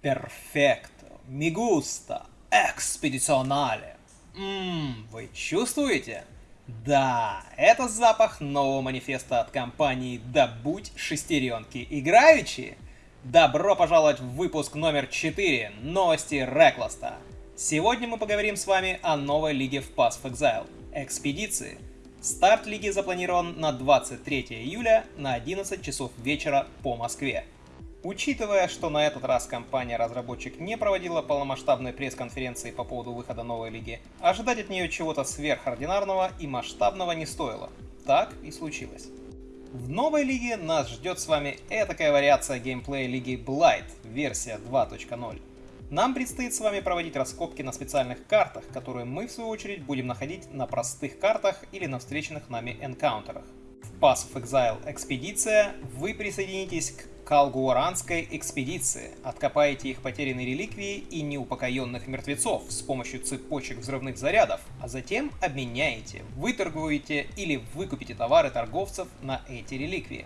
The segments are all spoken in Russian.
Перфекто, мигуста, экспедиционале. Ммм, вы чувствуете? Да, это запах нового манифеста от компании «Добудь шестеренки играючи». Добро пожаловать в выпуск номер 4 «Новости Рекласта». Сегодня мы поговорим с вами о новой лиге в Pass of Exile – экспедиции. Старт лиги запланирован на 23 июля на 11 часов вечера по Москве. Учитывая, что на этот раз компания-разработчик не проводила полномасштабной пресс-конференции по поводу выхода новой лиги, ожидать от нее чего-то сверхординарного и масштабного не стоило. Так и случилось. В новой лиге нас ждет с вами этакая вариация геймплея лиги Blight, версия 2.0. Нам предстоит с вами проводить раскопки на специальных картах, которые мы в свою очередь будем находить на простых картах или на встреченных нами энкаунтерах. В Pass of Exile экспедиция вы присоединитесь к Калгуаранской экспедиции. Откопаете их потерянные реликвии и неупокоенных мертвецов с помощью цепочек взрывных зарядов, а затем обменяете, выторгуете или выкупите товары торговцев на эти реликвии.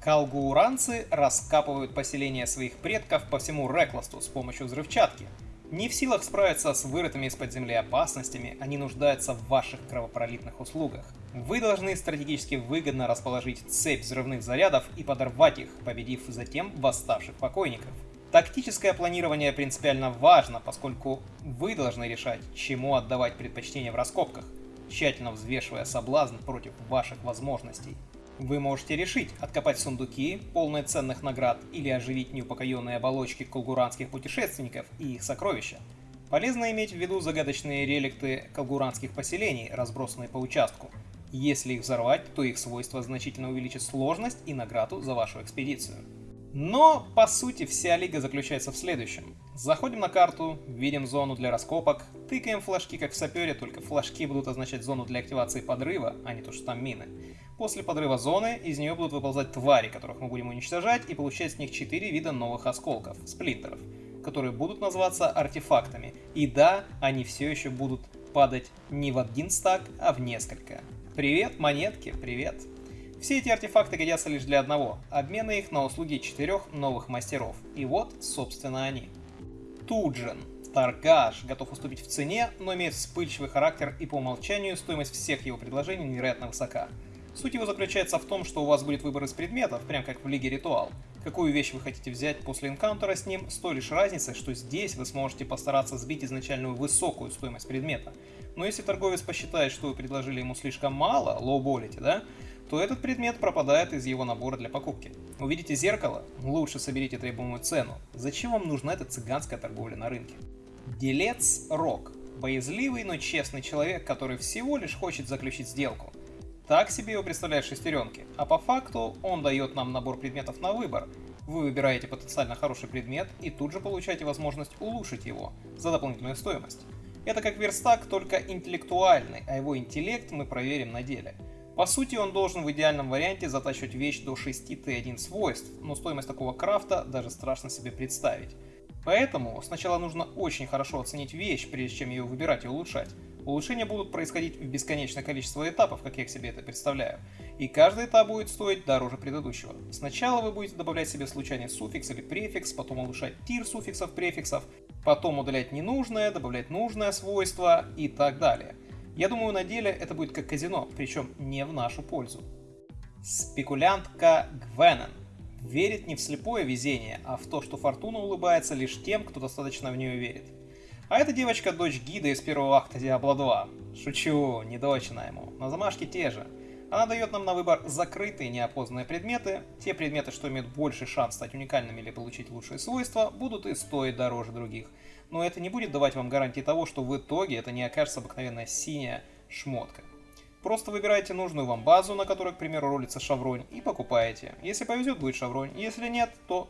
Калгууранцы раскапывают поселения своих предков по всему Рекласту с помощью взрывчатки. Не в силах справиться с вырытыми из-под земли опасностями, они нуждаются в ваших кровопролитных услугах. Вы должны стратегически выгодно расположить цепь взрывных зарядов и подорвать их, победив затем восставших покойников. Тактическое планирование принципиально важно, поскольку вы должны решать, чему отдавать предпочтение в раскопках, тщательно взвешивая соблазн против ваших возможностей. Вы можете решить откопать сундуки, полные ценных наград, или оживить неупокоенные оболочки колгуранских путешественников и их сокровища. Полезно иметь в виду загадочные реликты колгуранских поселений, разбросанные по участку. Если их взорвать, то их свойства значительно увеличат сложность и награду за вашу экспедицию. Но, по сути, вся лига заключается в следующем. Заходим на карту, видим зону для раскопок, тыкаем флажки как в сапере, только флажки будут означать зону для активации подрыва, а не то, что там мины. После подрыва зоны из нее будут выползать твари, которых мы будем уничтожать, и получать с них 4 вида новых осколков, сплинтеров, которые будут называться артефактами. И да, они все еще будут падать не в один стак, а в несколько. Привет, монетки, привет. Все эти артефакты годятся лишь для одного – обмена их на услуги четырех новых мастеров. И вот, собственно, они. Туджин. Торгаш готов уступить в цене, но имеет вспыльчивый характер и по умолчанию стоимость всех его предложений невероятно высока. Суть его заключается в том, что у вас будет выбор из предметов, прям как в Лиге Ритуал. Какую вещь вы хотите взять после энкаунтера с ним, с той лишь разницей, что здесь вы сможете постараться сбить изначальную высокую стоимость предмета. Но если торговец посчитает, что вы предложили ему слишком мало, лоу-болите, да, то этот предмет пропадает из его набора для покупки. Увидите зеркало? Лучше соберите требуемую цену. Зачем вам нужна эта цыганская торговля на рынке? Делец Рок. Боязливый, но честный человек, который всего лишь хочет заключить сделку. Так себе его представляют шестеренки, а по факту он дает нам набор предметов на выбор. Вы выбираете потенциально хороший предмет и тут же получаете возможность улучшить его за дополнительную стоимость. Это как верстак, только интеллектуальный, а его интеллект мы проверим на деле. По сути, он должен в идеальном варианте затачивать вещь до 6 Т1 свойств, но стоимость такого крафта даже страшно себе представить. Поэтому сначала нужно очень хорошо оценить вещь, прежде чем ее выбирать и улучшать. Улучшения будут происходить в бесконечное количество этапов, как я себе это представляю, и каждый этап будет стоить дороже предыдущего. Сначала вы будете добавлять себе случайный суффикс или префикс, потом улучшать тир суффиксов, префиксов, потом удалять ненужное, добавлять нужное свойство и так далее. Я думаю, на деле это будет как казино, причем не в нашу пользу. Спекулянтка Гвенен верит не в слепое везение, а в то, что фортуна улыбается лишь тем, кто достаточно в нее верит. А эта девочка дочь гида из первого акта Diablo 2. Шучу, не дочь она ему, на замашке те же. Она дает нам на выбор закрытые неопознанные предметы. Те предметы, что имеют больший шанс стать уникальными или получить лучшие свойства, будут и стоить дороже других но это не будет давать вам гарантии того, что в итоге это не окажется обыкновенная синяя шмотка. Просто выбираете нужную вам базу, на которой, к примеру, ролится шавронь, и покупаете. Если повезет, будет шавронь, если нет, то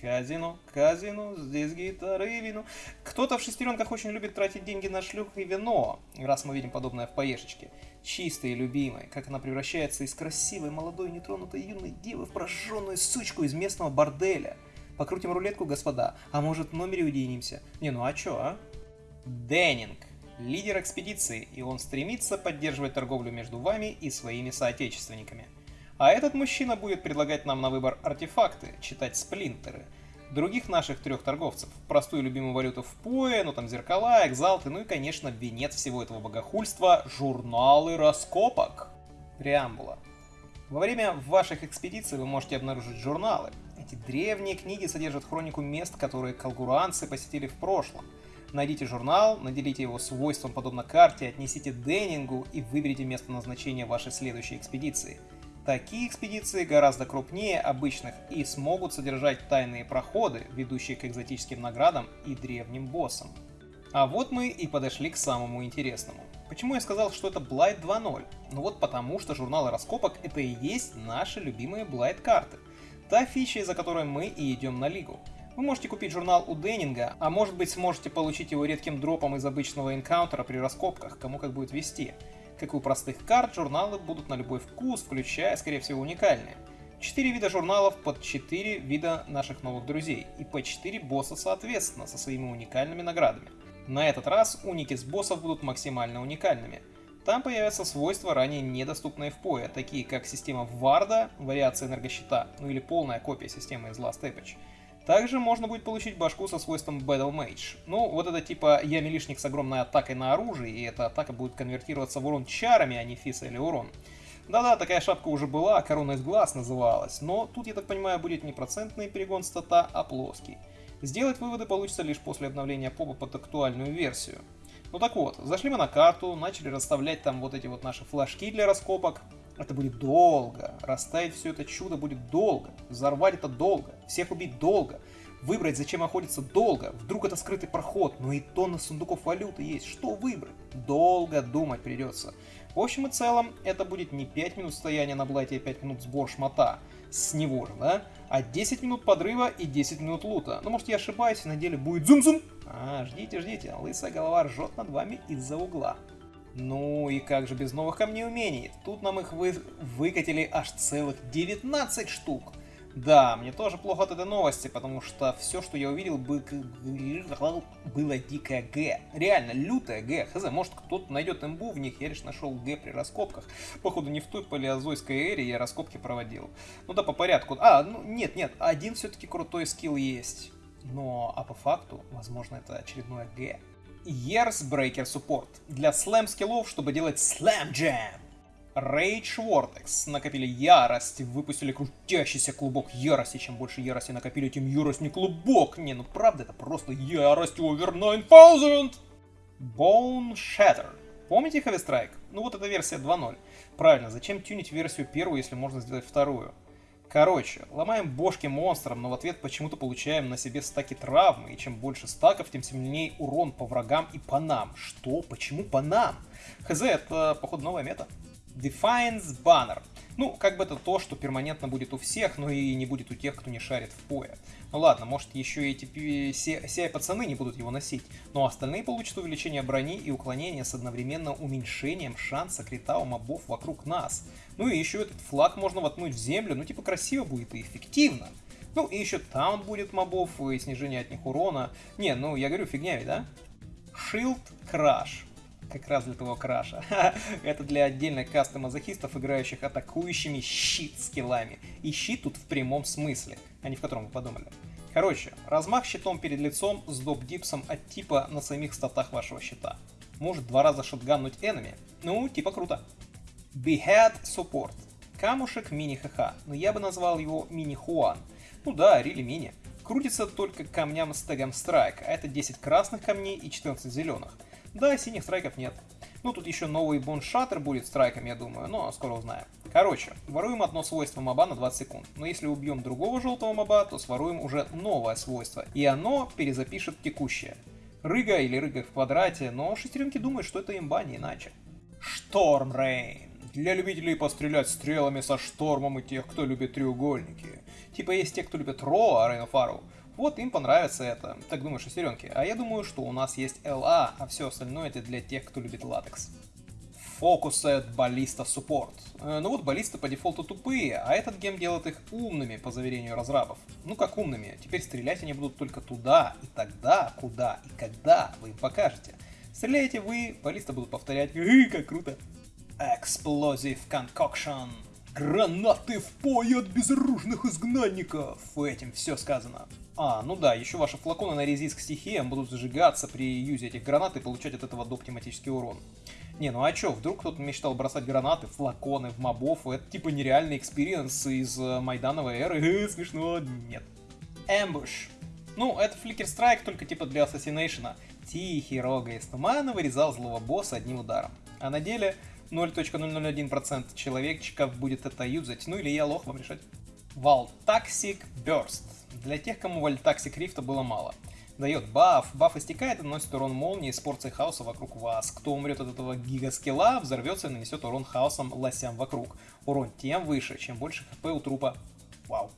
казино, казино, здесь гитары и вино. Кто-то в шестеренках очень любит тратить деньги на шлюх и вино, раз мы видим подобное в поешечке. Чистой и любимой, как она превращается из красивой, молодой, нетронутой юной девы в прожженную сучку из местного борделя – Покрутим рулетку, господа. А может в номере уединимся? Не, ну а чё, а? Деннинг. Лидер экспедиции, и он стремится поддерживать торговлю между вами и своими соотечественниками. А этот мужчина будет предлагать нам на выбор артефакты, читать сплинтеры. других наших трех торговцев. Простую любимую валюту в POE, ну там зеркала, экзалты, ну и, конечно, венец всего этого богохульства – журналы раскопок. Преамбула. Во время ваших экспедиций вы можете обнаружить журналы. Эти древние книги содержат хронику мест, которые колгуранцы посетили в прошлом. Найдите журнал, наделите его свойством подобно карте, отнесите Деннингу и выберите место назначения вашей следующей экспедиции. Такие экспедиции гораздо крупнее обычных и смогут содержать тайные проходы, ведущие к экзотическим наградам и древним боссам. А вот мы и подошли к самому интересному. Почему я сказал, что это Blight 2.0? Ну вот потому, что журналы раскопок это и есть наши любимые Blight карты. Та фича, из-за которой мы и идем на лигу. Вы можете купить журнал у Деннинга, а может быть сможете получить его редким дропом из обычного энкаунтера при раскопках, кому как будет вести. Как и у простых карт, журналы будут на любой вкус, включая, скорее всего, уникальные. Четыре вида журналов под четыре вида наших новых друзей, и по четыре босса соответственно, со своими уникальными наградами. На этот раз уники с боссов будут максимально уникальными. Там появятся свойства, ранее недоступные в PoE, такие как система Варда, вариация энергощита, ну или полная копия системы из Last Epoch. Также можно будет получить башку со свойством Battle Mage. Ну, вот это типа я милишник с огромной атакой на оружие, и эта атака будет конвертироваться в урон чарами, а не фиса или урон. Да-да, такая шапка уже была, корона из глаз называлась, но тут, я так понимаю, будет не процентный перегон стата, а плоский. Сделать выводы получится лишь после обновления попа под актуальную версию. Ну так вот, зашли мы на карту, начали расставлять там вот эти вот наши флажки для раскопок. Это будет долго, расставить все это чудо будет долго, взорвать это долго, всех убить долго, выбрать зачем охотиться долго, вдруг это скрытый проход, но и тонны сундуков валюты есть, что выбрать? Долго думать придется. В общем и целом, это будет не 5 минут стояния на блате и 5 минут сбор шмота, с него же, да? А 10 минут подрыва и 10 минут лута. Ну, может, я ошибаюсь, и на деле будет зум-зум. А, ждите, ждите, лысая голова ржет над вами из-за угла. Ну и как же без новых камней умений? Тут нам их вы... выкатили аж целых 19 штук. Да, мне тоже плохо от этой новости, потому что все, что я увидел, бы... было дикое Г. Реально, лютое Г. Хз, может кто-то найдет имбу в них, я лишь нашел Г при раскопках. Походу не в той палеозойской эре я раскопки проводил. Ну да, по порядку. А, ну нет, нет, один все-таки крутой скилл есть. Но, а по факту, возможно, это очередное Г. Years Breaker Support. Для слэм скиллов, чтобы делать Jam. Rage Vortex. Накопили ярость, выпустили крутящийся клубок ярости. Чем больше ярости накопили, тем ярость не клубок. Не, ну правда, это просто ярость over 9000! Bone Shatter. Помните Heavy Strike? Ну вот эта версия 2.0. Правильно, зачем тюнить версию первую, если можно сделать вторую? Короче, ломаем бошки монстрам, но в ответ почему-то получаем на себе стаки травмы, и чем больше стаков, тем сильнее урон по врагам и по нам. Что? Почему по нам? Хз, это, походу, новая мета. Defiance Banner. Ну, как бы это то, что перманентно будет у всех, но и не будет у тех, кто не шарит в пое. Ну ладно, может еще эти все пацаны не будут его носить, но остальные получат увеличение брони и уклонение с одновременно уменьшением шанса крита у мобов вокруг нас. Ну и еще этот флаг можно воткнуть в землю, ну типа красиво будет и эффективно. Ну и еще таунт будет мобов и снижение от них урона. Не, ну я говорю, фигня ведь, да? Shield Crash как раз для того краша. Это для отдельных кастомазохистов, играющих атакующими щит скиллами. И щит тут в прямом смысле, а не в котором вы подумали. Короче, размах щитом перед лицом с доп-дипсом от типа на самих статах вашего щита. Может два раза шотганнуть энеми. Ну, типа круто. Behead Support. Камушек мини-ХХ, но я бы назвал его мини-Хуан. Ну да, рили мини. Крутится только камням с тегом Strike, а это 10 красных камней и 14 зеленых. Да, синих страйков нет. Ну, тут еще новый боншаттер будет страйком, я думаю, но скоро узнаем. Короче, воруем одно свойство моба на 20 секунд, но если убьем другого желтого моба, то своруем уже новое свойство, и оно перезапишет текущее. Рыга или рыга в квадрате, но шестеренки думают, что это имба, не иначе. Шторм Рейн. Для любителей пострелять стрелами со штормом и тех, кто любит треугольники. Типа есть те, кто любит Ро, а Рейн Фару. Вот им понравится это. Так думаю, шестеренки. А я думаю, что у нас есть LA, а все остальное это для тех, кто любит латекс. Фокусет баллиста суппорт. Ну вот баллисты по дефолту тупые, а этот гем делает их умными, по заверению разрабов. Ну как умными, теперь стрелять они будут только туда, и тогда, куда и когда вы им покажете. Стреляете вы, баллисты будут повторять, как круто. Explosive Concoction. Гранаты в PoE от безоружных изгнанников! Этим все сказано. А, ну да, еще ваши флаконы на резист к стихиям будут зажигаться при юзе этих гранат и получать от этого доп. тематический урон. Не, ну а чё, вдруг кто-то мечтал бросать гранаты, флаконы в мобов, это типа нереальный experience из э, Майдановой эры, смешно, нет. Ambush. Ну, это Flicker Strike, только типа для ассасинейшена. Тихий рога из тумана вырезал злого босса одним ударом. А на деле 0.001% человечков будет это юзать, ну или я лох, вам решать. Voltaxic Burst. Для тех, кому Voltaxic Rift а было мало. Дает баф, баф истекает и наносит урон молнии с порцией хаоса вокруг вас. Кто умрет от этого гигаскилла, взорвется и нанесет урон хаосом лосям вокруг. Урон тем выше, чем больше хп у трупа. Вау.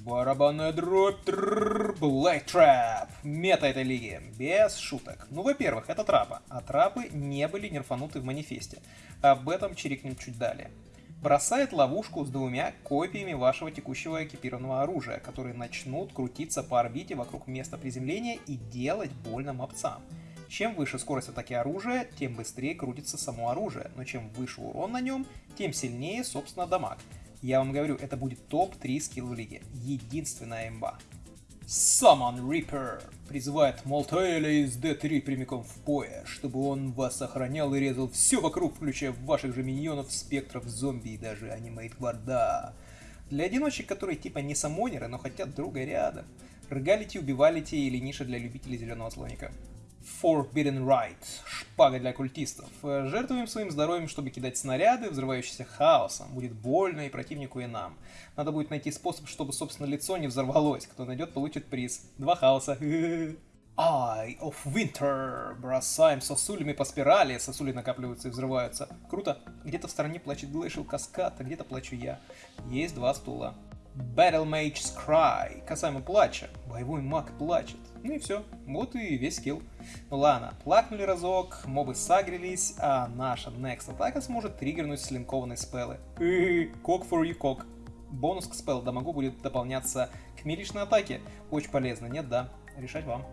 Барабанная дробь, Black Trap. Мета этой лиги. Без шуток. Ну, во-первых, это трапа. А трапы не были нерфануты в манифесте. Об этом чирикнем чуть далее. Бросает ловушку с двумя копиями вашего текущего экипированного оружия, которые начнут крутиться по орбите вокруг места приземления и делать больно мопцам. Чем выше скорость атаки оружия, тем быстрее крутится само оружие, но чем выше урон на нем, тем сильнее, собственно, дамаг. Я вам говорю, это будет топ-3 скилл в лиге. Единственная имба. Summon Reaper призывает Молтейля из D3 прямиком в поя, чтобы он вас охранял и резал все вокруг, включая ваших же миньонов, спектров, зомби и даже анимейт гварда. Для одиночек, которые типа не самонеры, но хотят друга рядом. Ргалити, убивалити или ниша для любителей зеленого слоника. Forbidden Right, шпага для культистов. Жертвуем своим здоровьем, чтобы кидать снаряды, взрывающиеся хаосом. Будет больно и противнику, и нам. Надо будет найти способ, чтобы, собственно, лицо не взорвалось. Кто найдет, получит приз. Два хаоса. Eye of Winter. Бросаем сосулями по спирали. Сосули накапливаются и взрываются. Круто. Где-то в стороне плачет Glacial Каскад, а где-то плачу я. Есть два стула. Battle Mage's Cry. Касаемо плача. Боевой маг плачет. Ну и все. Вот и весь скилл. Ну ладно, плакнули разок, мобы сагрились, а наша next атака сможет триггернуть слинкованные спеллы. Кок for you, кок. Бонус к спелл дамагу будет дополняться к миличной атаке. Очень полезно, нет, да? Решать вам.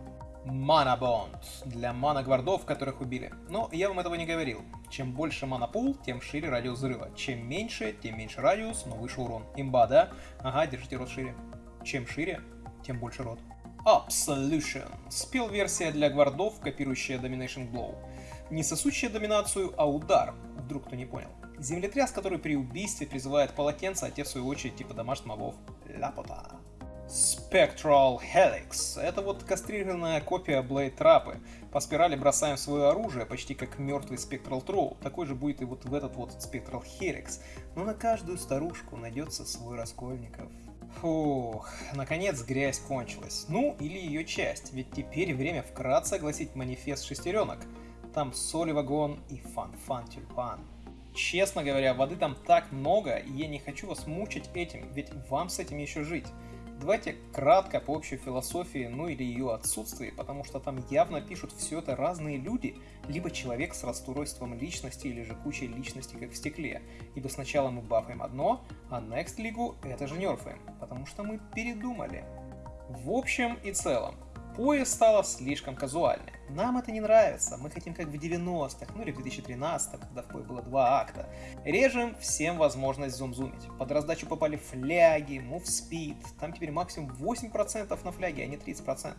Мана Бонд для мана-гвардов, которых убили. Но я вам этого не говорил. Чем больше мана-пул, тем шире радиус взрыва. Чем меньше, тем меньше радиус, но выше урон. Имба, да? Ага, держите рот шире. Чем шире, тем больше рот. Absolution. Спел-версия для гвардов, копирующая Domination Blow. Не сосущая доминацию, а удар, вдруг кто не понял. Землетряс, который при убийстве призывает полотенце, а те в свою очередь типа домашних мобов. Ляпота. Spectral Helix. Это вот кастрированная копия Blade Trap. По спирали бросаем свое оружие, почти как мертвый Spectral Throw. Такой же будет и вот в этот вот Spectral Helix. Но на каждую старушку найдется свой Раскольников. Фух, наконец грязь кончилась. Ну, или ее часть, ведь теперь время вкратце огласить манифест шестеренок. Там соли вагон и фан-фан тюльпан. Честно говоря, воды там так много, и я не хочу вас мучить этим, ведь вам с этим еще жить. Давайте кратко по общей философии, ну или ее отсутствии, потому что там явно пишут все это разные люди, либо человек с расстройством личности, или же кучей личностей, как в стекле. Ибо сначала мы бафаем одно, а Next лигу это же нерфаем, потому что мы передумали. В общем и целом, Поезд стало слишком казуальным. Нам это не нравится, мы хотим как в 90-х, ну или в 2013 когда в пое было два акта. Режем всем возможность зум-зумить. Под раздачу попали фляги, speed, там теперь максимум 8% на фляге, а не 30%.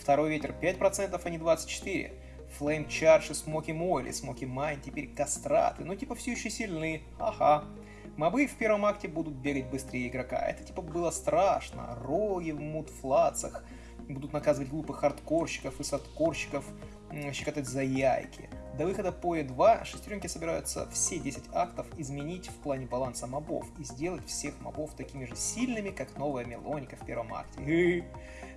Второй ветер 5%, а не 24%. Flame Charge и Smoky Moil и Smoky Mine теперь кастраты, ну типа все еще сильны, ага. Мобы в первом акте будут бегать быстрее игрока, это типа было страшно, роги в мудфлацах, будут наказывать глупых хардкорщиков и садкорщиков, щекотать за яйки. До выхода по E2 шестеренки собираются все 10 актов изменить в плане баланса мобов и сделать всех мобов такими же сильными, как новая мелоника в первом акте.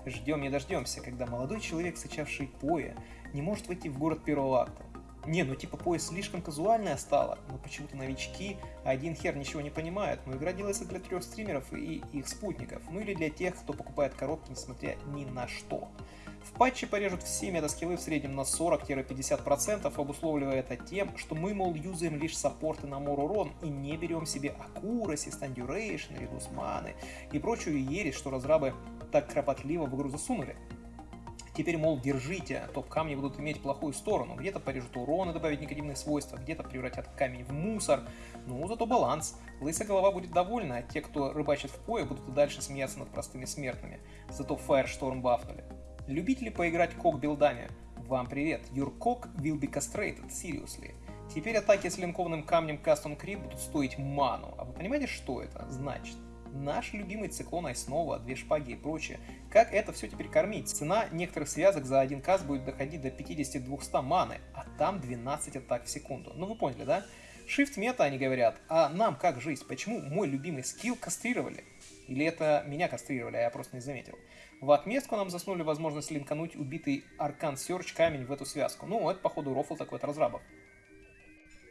Ждем не дождемся, когда молодой человек, сычавший PoE, не может войти в город первого акта. Не, ну типа PoE слишком казуальная стала, но почему-то новички один хер ничего не понимают, но игра делается для трех стримеров и их спутников, ну или для тех, кто покупает коробки, несмотря ни на что. В патче порежут все метаскиллы в среднем на 40-50%, обусловливая это тем, что мы, мол, юзаем лишь саппорты на more и не берем себе accuracy, stun duration, reduce маны и прочую ересь, что разрабы так кропотливо в игру засунули. Теперь, мол, держите, топ-камни будут иметь плохую сторону. Где-то порежут урон и добавить негативные свойства, где-то превратят камень в мусор. Ну, зато баланс. Лысая голова будет довольна, а те, кто рыбачит в пое, будут и дальше смеяться над простыми смертными. Зато Firestorm бафнули. Любители поиграть кок-билдами? Вам привет, your cock will be castrated, seriously. Теперь атаки с линкованным камнем Custom Crit будут стоить ману. А вы понимаете, что это значит? Наш любимый циклон Айснова, две шпаги и прочее. Как это все теперь кормить? Цена некоторых связок за один каст будет доходить до 50-200 маны, а там 12 атак в секунду. Ну вы поняли, да? Shift мета, они говорят, а нам как жить? Почему мой любимый скилл кастрировали? Или это меня кастрировали, а я просто не заметил. В отместку нам заснули возможность линкануть убитый Аркан Серч камень в эту связку. Ну, это, походу, рофл такой от разрабов.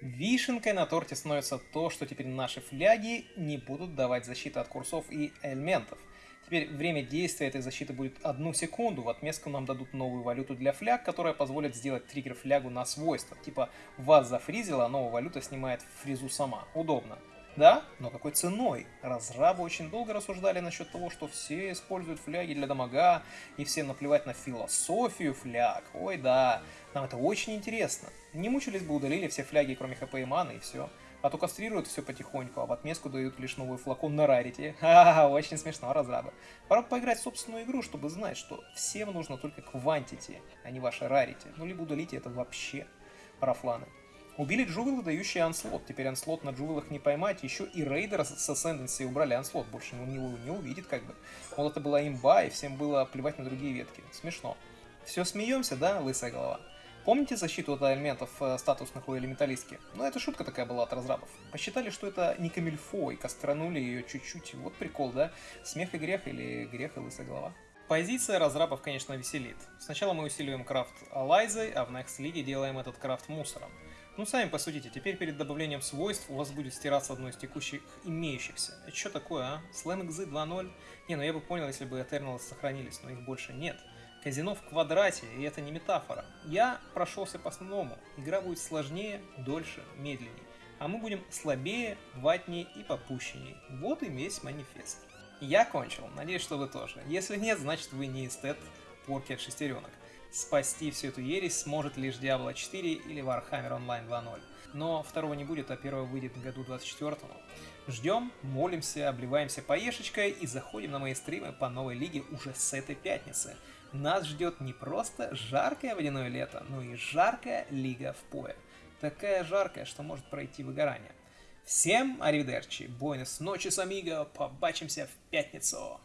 Вишенкой на торте становится то, что теперь наши фляги не будут давать защиты от курсов и элементов. Теперь время действия этой защиты будет одну секунду. В отместку нам дадут новую валюту для фляг, которая позволит сделать триггер флягу на свойства. Типа вас зафризила, а новая валюта снимает фризу сама. Удобно. Да, но какой ценой? Разрабы очень долго рассуждали насчет того, что все используют фляги для дамага, и всем наплевать на философию фляг. Ой, да, нам это очень интересно. Не мучились бы, удалили все фляги, кроме хп и маны, и все. А то кастрируют все потихоньку, а в отместку дают лишь новый флакон на рарите. Ха-ха, очень смешно, разрабы. Пора поиграть в собственную игру, чтобы знать, что всем нужно только квантити, а не ваша рарити. Ну, либо удалите это вообще, парафланы. Убили Джувела, дающий анслот. Теперь анслот на Джувелах не поймать. Еще и рейдера с Ascendancy убрали анслот. Больше он его не увидит как бы. Мол, это была имба, и всем было плевать на другие ветки. Смешно. Все смеемся, да, лысая голова? Помните защиту от элементов э, статусных у элементалистки? Ну, это шутка такая была от разрабов. Посчитали, что это не камильфо, и кастранули ее чуть-чуть. Вот прикол, да? Смех и грех или грех и лысая голова? Позиция разрабов, конечно, веселит. Сначала мы усиливаем крафт Алайзой, а в Next League делаем этот крафт мусором. Ну, сами посудите, теперь перед добавлением свойств у вас будет стираться одно из текущих имеющихся. Это что такое, а? Slam XZ 2.0? Не, ну я бы понял, если бы Eternals сохранились, но их больше нет. Казино в квадрате, и это не метафора. Я прошелся по основному. Игра будет сложнее, дольше, медленнее. А мы будем слабее, ватнее и попущеннее. Вот и весь манифест. Я кончил, надеюсь, что вы тоже. Если нет, значит вы не эстет порки от шестеренок. Спасти всю эту ересь сможет лишь Diablo 4 или Warhammer Online 2.0. Но второго не будет, а первого выйдет в году 24 -му. Ждем, молимся, обливаемся поешечкой и заходим на мои стримы по новой лиге уже с этой пятницы. Нас ждет не просто жаркое водяное лето, но и жаркая лига в пое. Такая жаркая, что может пройти выгорание. Всем аривидерчи, бойнес ночи с Амиго, побачимся в пятницу!